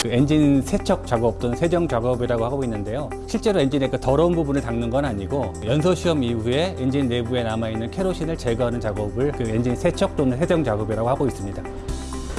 그 엔진 세척 작업 또는 세정 작업이라고 하고 있는데요. 실제로 엔진의 그 더러운 부분을 닦는 건 아니고 연소 시험 이후에 엔진 내부에 남아 있는 케로신을 제거하는 작업을 그 엔진 세척 또는 세정 작업이라고 하고 있습니다.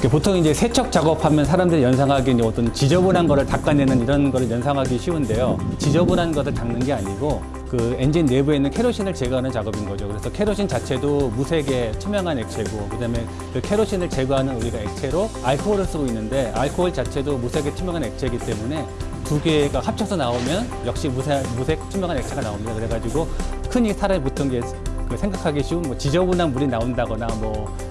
그 보통 이제 세척 작업하면 사람들이 연상하기 어떤 지저분한 거를 닦아내는 이런 거를 연상하기 쉬운데요. 지저분한 것을 닦는 게 아니고 그 엔진 내부에 있는 케로신을 제거하는 작업인 거죠. 그래서 케로신 자체도 무색의 투명한 액체고 그다음에 그 케로신을 제거하는 우리가 액체로 알코올을 쓰고 있는데 알코올 자체도 무색의 투명한 액체이기 때문에 두 개가 합쳐서 나오면 역시 무색, 무색 투명한 액체가 나옵니다. 그래가지고 흔히 살에 붙은 게그 생각하기 쉬운 뭐 지저분한 물이 나온다거나 뭐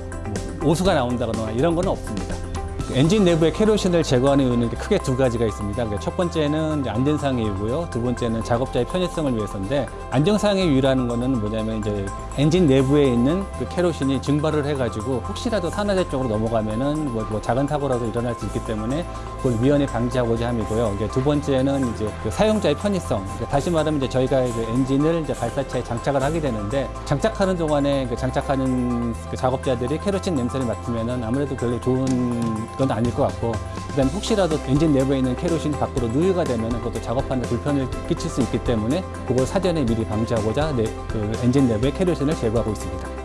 뭐 오수가 나온다거나 이런 건 없습니다. 엔진 내부의 케로신을 제거하는 이유는 크게 두 가지가 있습니다. 그러니까 첫 번째는 안전상의 이유고요. 두 번째는 작업자의 편의성을 위해서인데 안정상의 이유라는 거는 뭐냐면 이제 엔진 내부에 있는 그 케로신이 증발을 해가지고 혹시라도 산화제 쪽으로 넘어가면은 뭐, 뭐 작은 사고라도 일어날 수 있기 때문에 그걸 미연에 방지하고자 함이고요. 이제 두 번째는 이제 그 사용자의 편의성. 그러니까 다시 말하면 이제 저희가 그 엔진을 이제 발사체에 장착을 하게 되는데 장착하는 동안에 그 장착하는 그 작업자들이 케로신 냄새를 맡으면은 아무래도 별로 좋은 건 아닐 것 같고 그다음 혹시라도 엔진 내부에 있는 케로신이 밖으로 누유가 되면 그것도 작업하는 데 불편을 끼칠 수 있기 때문에 그걸 사전에 미리 방지하고자 네, 그 엔진 내부의 케로신을 제거하고 있습니다.